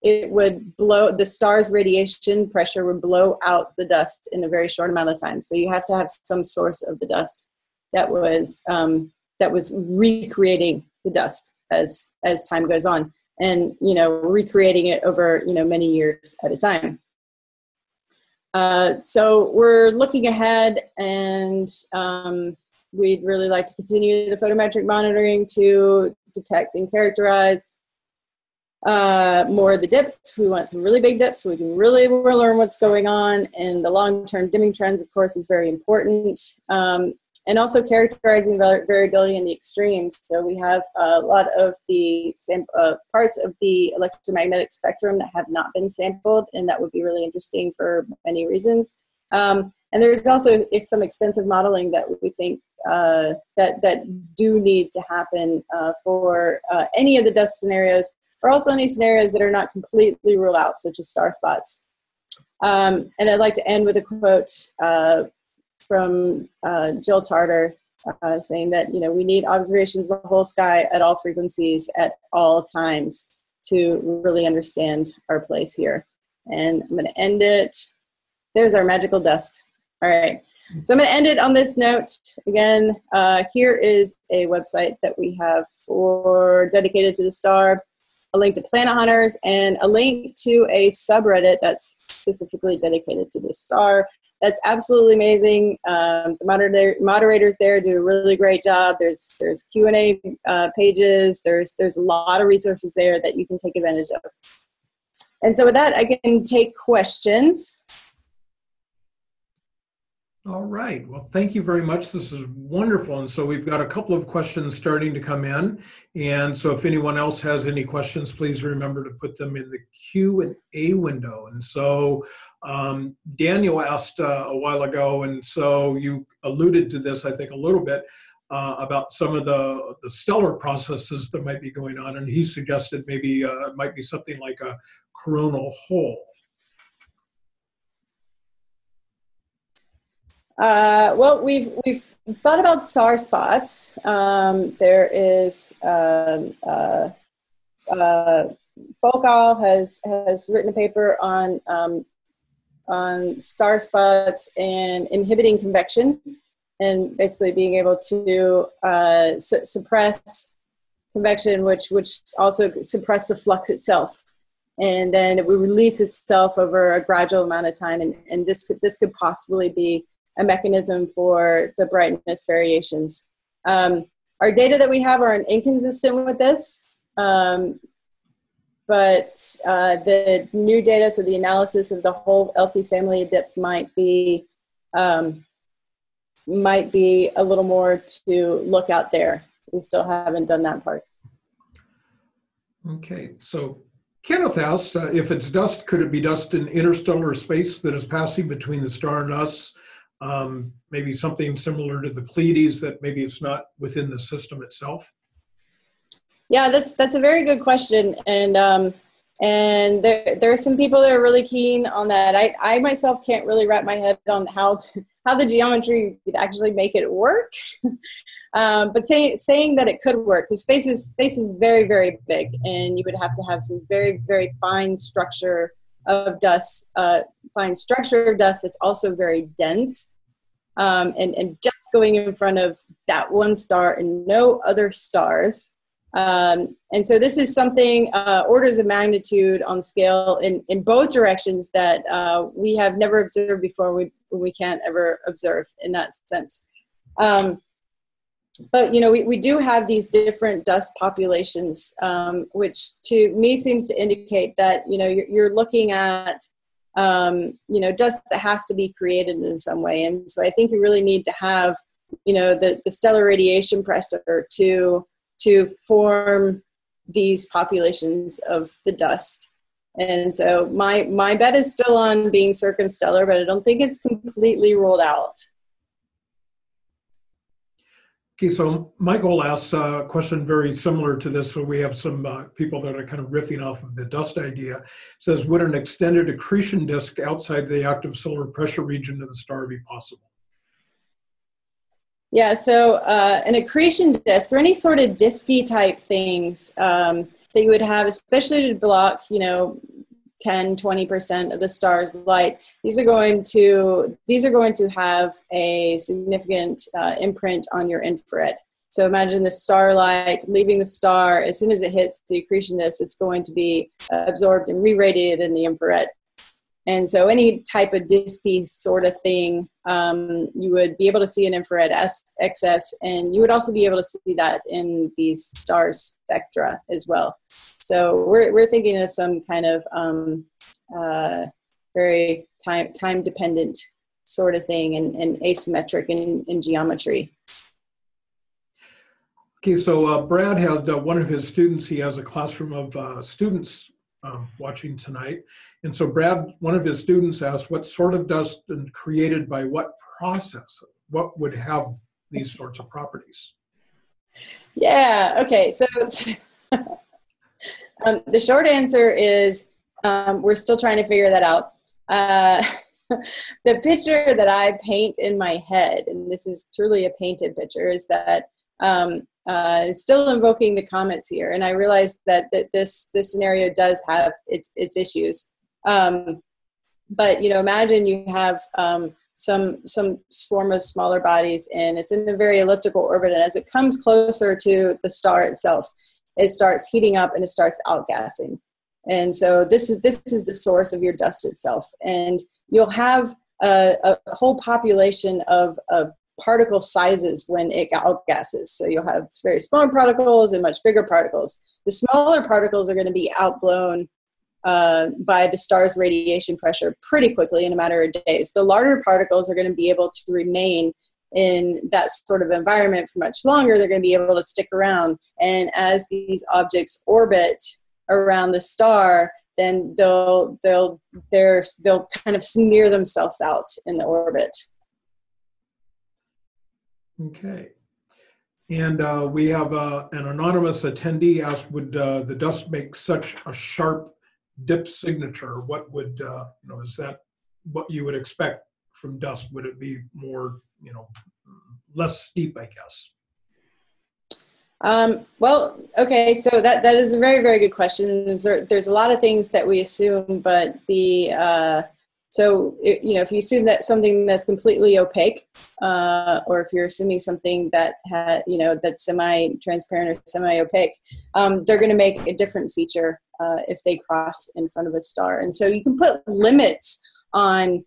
it would blow the star's radiation pressure would blow out the dust in a very short amount of time. So you have to have some source of the dust that was um, that was recreating the dust as as time goes on and you know recreating it over you know many years at a time. Uh, so we're looking ahead and um, we'd really like to continue the photometric monitoring to detect and characterize uh, more of the dips. We want some really big dips so we can really learn what's going on. And the long-term dimming trends, of course, is very important. Um, and also characterizing variability in the extremes. So we have a lot of the uh, parts of the electromagnetic spectrum that have not been sampled, and that would be really interesting for many reasons. Um, and there's also some extensive modeling that we think uh, that that do need to happen uh, for uh, any of the dust scenarios or also any scenarios that are not completely ruled out, such as star spots. Um, and I'd like to end with a quote uh, from uh, Jill Tarter uh, saying that, you know, we need observations of the whole sky at all frequencies at all times to really understand our place here. And I'm going to end it. There's our magical dust. All right. So I'm going to end it on this note. Again, uh, here is a website that we have for dedicated to the star a link to Planet Hunters, and a link to a subreddit that's specifically dedicated to the star. That's absolutely amazing. Um, the moderator, moderators there do a really great job. There's there's Q and A uh, pages. There's there's a lot of resources there that you can take advantage of. And so with that, I can take questions. All right. Well, thank you very much. This is wonderful. And so we've got a couple of questions starting to come in. And so if anyone else has any questions, please remember to put them in the Q and A window. And so um, Daniel asked uh, a while ago, and so you alluded to this, I think, a little bit uh, about some of the, the stellar processes that might be going on. And he suggested maybe uh, it might be something like a coronal hole. Uh, well, we've we've thought about star spots. Um, there is um, uh, uh, Foukal has has written a paper on um, on star spots and inhibiting convection, and basically being able to uh, su- suppress convection, which which also suppress the flux itself, and then it would release itself over a gradual amount of time, and, and this could this could possibly be a mechanism for the brightness variations. Um, our data that we have are inconsistent with this, um, but uh, the new data, so the analysis of the whole Elsie family of dips might be um, might be a little more to look out there. We still haven't done that part. Okay, so Kenneth asked uh, if it's dust, could it be dust in interstellar space that is passing between the star and us? Um, maybe something similar to the Pleiades that maybe it's not within the system itself? Yeah, that's that's a very good question, and um, and there there are some people that are really keen on that. I I myself can't really wrap my head on how how the geometry could actually make it work, um, but saying saying that it could work because space is space is very very big, and you would have to have some very very fine structure of dust, uh, fine structure of dust that's also very dense. Um, and, and just going in front of that one star and no other stars. Um, and so this is something uh, orders of magnitude on scale in, in both directions that uh, we have never observed before, we, we can't ever observe in that sense. Um, but you know we, we do have these different dust populations um, which to me seems to indicate that you know you're, you're looking at um, you know dust that has to be created in some way. And so i think you really need to have you know the, the stellar radiation pressure to to form these populations of the dust. And so my my bet is still on being circumstellar but i don't think it's completely ruled out Okay, so Michael asks a question very similar to this. So we have some uh, people that are kind of riffing off of the dust idea. It says, would an extended accretion disk outside the active solar pressure region of the star be possible? Yeah, so uh, an accretion disk or any sort of disky type things um, that you would have, especially to block, you know, 10 20% of the star's light. These are going to these are going to have a significant uh, imprint on your infrared. So imagine the starlight leaving the star. As soon as it hits the accretion disk it's going to be absorbed and re-radiated in the infrared. And so any type of disky sort of thing um, you would be able to see an infrared excess and you would also be able to see that in these star spectra as well so we're, we're thinking of some kind of um, uh, very time, time dependent sort of thing and, and asymmetric in, in geometry. Okay, so uh, Brad has uh, one of his students, he has a classroom of uh, students um, watching tonight. And so Brad, one of his students asked what sort of dust and created by what process? What would have these sorts of properties? Yeah, okay, so Um, the short answer is um, we're still trying to figure that out. Uh, the picture that I paint in my head, and this is truly a painted picture, is that um, uh, still invoking the comets here, and I realize that, that this this scenario does have its its issues. Um, but you know, imagine you have um, some some swarm of smaller bodies, and it's in a very elliptical orbit, and as it comes closer to the star itself, it starts heating up and it starts outgassing. And so this is this is the source of your dust itself. And you'll have a, a whole population of, of particle sizes when it outgasses. So you'll have very small particles and much bigger particles. The smaller particles are going to be outblown uh, by the star's radiation pressure pretty quickly in a matter of days. The larger particles are going to be able to remain in that sort of environment for much longer, they're going to be able to stick around. And as these objects orbit around the star, then they'll they'll they're, they'll kind of smear themselves out in the orbit. Okay. And uh, we have uh, an anonymous attendee asked, would uh, the dust make such a sharp dip signature? What would, uh, you know, is that what you would expect from dust? Would it be more, you know, less steep, I guess? Um, well, okay, so that, that is a very, very good question. There's, there's a lot of things that we assume, but the, uh, so, you know, if you assume that something that's completely opaque, uh, or if you're assuming something that, ha, you know, that's semi-transparent or semi-opaque, um, they're going to make a different feature uh, if they cross in front of a star. And so you can put limits on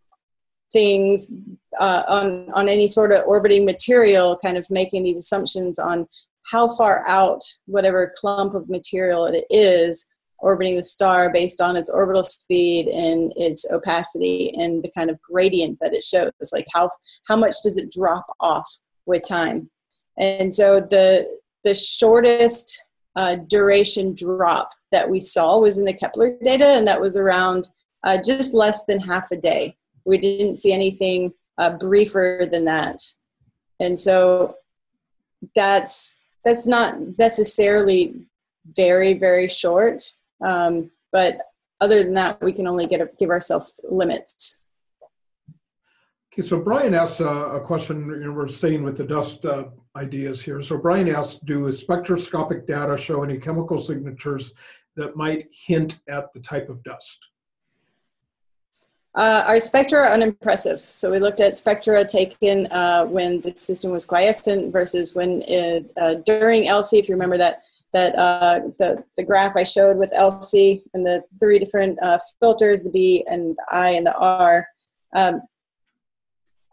things uh, on on any sort of orbiting material, kind of making these assumptions on how far out whatever clump of material it is orbiting the star based on its orbital speed and its opacity and the kind of gradient that it shows like how how much does it drop off with time. And so the the shortest uh, duration drop that we saw was in the kepler data and that was around uh, just less than half a day we didn't see anything uh, briefer than that. And so that's that's not necessarily very very short um, but other than that we can only get a, give ourselves limits. Okay so brian asks a, a question you know, we're staying with the dust uh, ideas here. So brian asks do spectroscopic data show any chemical signatures that might hint at the type of dust uh, our spectra are unimpressive. So we looked at spectra taken uh, when the system was quiescent versus when it, uh, during Elsie, if you remember that, that uh, the, the graph I showed with Elsie and the three different uh, filters, the B and the I and the R, um,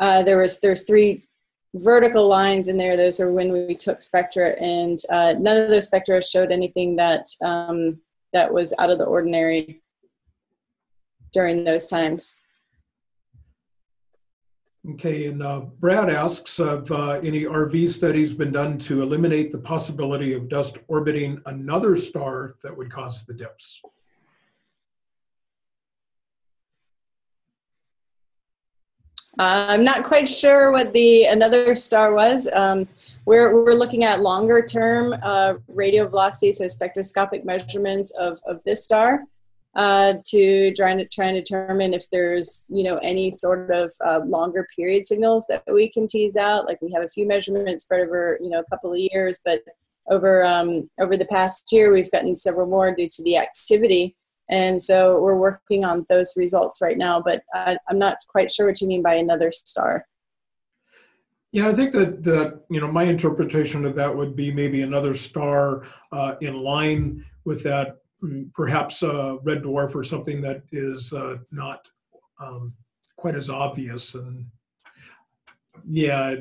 uh, there was there's three vertical lines in there. Those are when we took spectra and none of those spectra showed anything that, um, that was out of the ordinary during those times. Okay, and uh, Brad asks, have uh, any RV studies been done to eliminate the possibility of dust orbiting another star that would cause the dips? Uh, I'm not quite sure what the another star was. Um, we're, we're looking at longer term uh, radial velocity, so spectroscopic measurements of, of this star uh, to try and try and determine if there's you know any sort of uh, longer period signals that we can tease out. Like we have a few measurements spread over you know a couple of years, but over um, over the past year we've gotten several more due to the activity, and so we're working on those results right now. But I, I'm not quite sure what you mean by another star. Yeah, I think that that you know my interpretation of that would be maybe another star uh, in line with that perhaps a red dwarf or something that is uh, not um, quite as obvious and yeah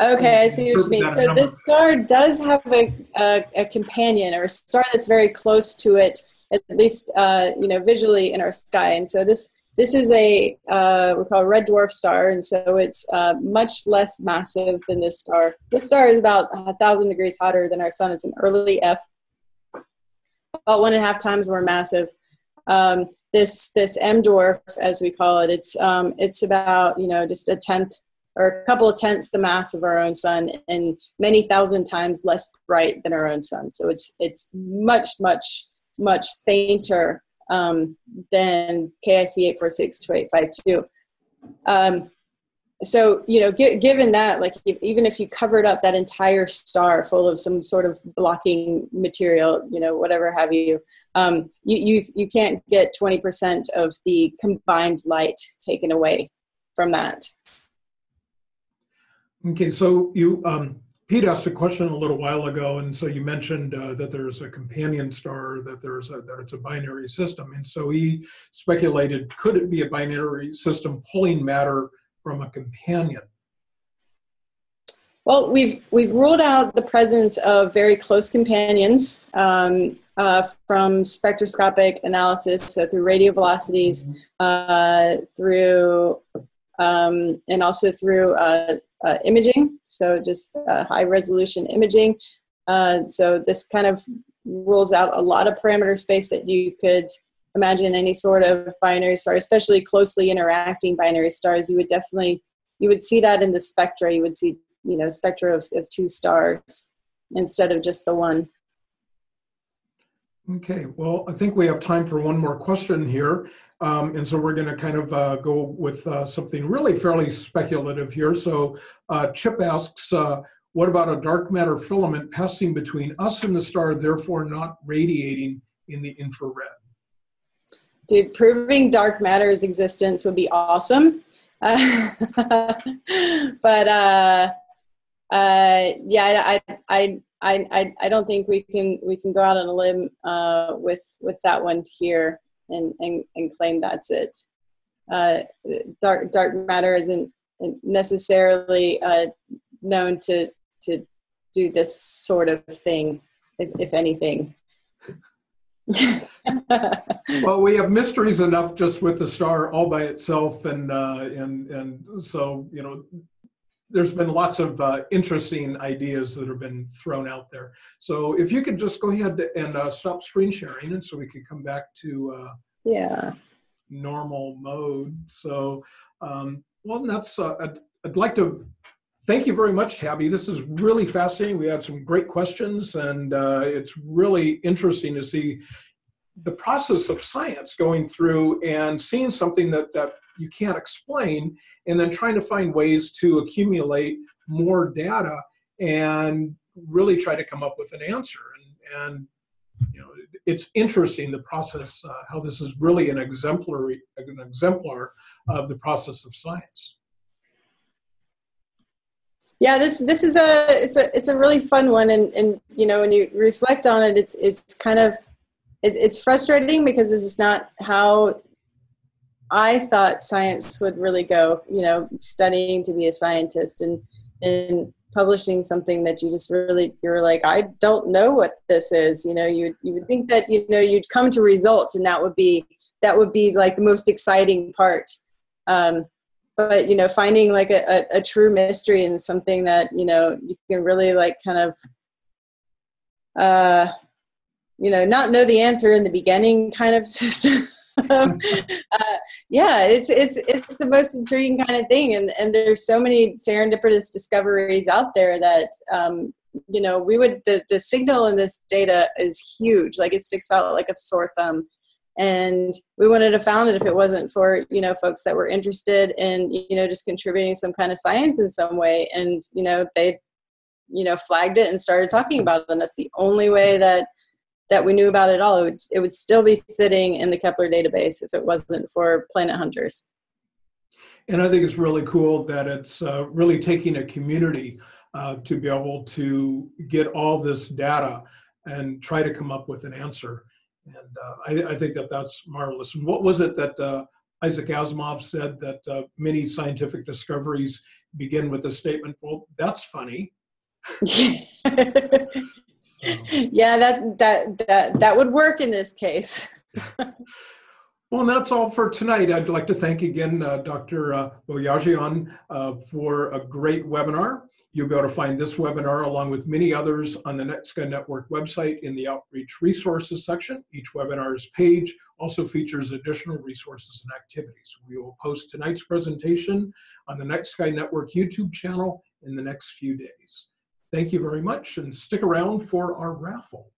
okay i see what you mean. So this star does have a, a, a, companion or a star that's very close to it at least uh, you know visually in our sky. And so this this is a uh, we call a red dwarf star. And so it's uh, much less massive than this star. This star is about a thousand degrees hotter than our sun. It's an early f about one and a half times more massive. Um, this this M dwarf, as we call it, it's um, it's about you know just a tenth or a couple of tenths the mass of our own sun, and many thousand times less bright than our own sun. So it's it's much much much fainter um, than KIC eight four six two eight five two. So you know given that like even if you covered up that entire star full of some sort of blocking material you know whatever have you um, you, you you can't get 20% of the combined light taken away from that. Okay so you um, pete asked a question a little while ago and so you mentioned uh, that there's a companion star that there's a that it's a binary system and so he speculated could it be a binary system pulling matter from a companion? Well, we've we've ruled out the presence of very close companions um, uh, from spectroscopic analysis, so through radial velocities, uh, through um, and also through uh, uh imaging, so just uh, high resolution imaging. Uh, so this kind of rules out a lot of parameter space that you could imagine any sort of binary star, especially closely interacting binary stars, you would definitely you would see that in the spectra. You would see you know spectra of, of two stars instead of just the one. Okay, well, I think we have time for one more question here. Um, and so we're going to kind of uh, go with uh, something really fairly speculative here. So uh, Chip asks, uh, what about a dark matter filament passing between us and the star, therefore not radiating in the infrared? Dude, proving dark matter's existence would be awesome. Uh, but uh, uh, yeah, I, I, I, I, I don't think we can we can go out on a limb uh, with with that one here and and, and claim that's it. Uh, dark dark matter isn't necessarily uh, known to to do this sort of thing, if, if anything. well, we have mysteries enough just with the star all by itself, and uh, and and so you know, there's been lots of uh, interesting ideas that have been thrown out there. So if you could just go ahead and uh, stop screen sharing, and so we could come back to uh, yeah normal mode. So um, well, that's uh, I'd, I'd like to thank you very much, Tabby. This is really fascinating. We had some great questions, and uh, it's really interesting to see the process of science going through and seeing something that, that you can't explain, and then trying to find ways to accumulate more data and really try to come up with an answer. And, and you know, it's interesting the process, uh, how this is really an exemplary, an exemplar of the process of science yeah this this is a it's a it's a really fun one and and you know when you reflect on it it's it's kind of it's, frustrating because this is not how i thought science would really go you know studying to be a scientist and and publishing something that you just really you're like i don't know what this is. You know you you would think that you know you'd come to results and that would be that would be like the most exciting part. Um, but you know finding like a, a, a, true mystery and something that you know you can really like kind of uh you know not know the answer in the beginning kind of system. Uh, yeah it's it's it's the most intriguing kind of thing and and there's so many serendipitous discoveries out there that um you know we would the the signal in this data is huge. Like it sticks out like a sore thumb and we wouldn't have found it if it wasn't for you know folks that were interested in you know just contributing some kind of science in some way. And you know they you know flagged it and started talking about it. And that's the only way that that we knew about it all. It would, it would still be sitting in the kepler database if it wasn't for planet hunters. And i think it's really cool that it's uh, really taking a community uh, to be able to get all this data and try to come up with an answer and uh, I, I, think that that's marvelous. And what was it that uh, Isaac Asimov said that uh, many scientific discoveries begin with the statement, well, that's funny. so. Yeah, that, that, that, that would work in this case. Well, and that's all for tonight. I'd like to thank again uh, Dr. Uh, Boyajian uh, for a great webinar. You'll be able to find this webinar along with many others on the Night Sky Network website in the Outreach Resources section. Each webinar's page also features additional resources and activities. We will post tonight's presentation on the Night Sky Network YouTube channel in the next few days. Thank you very much and stick around for our raffle.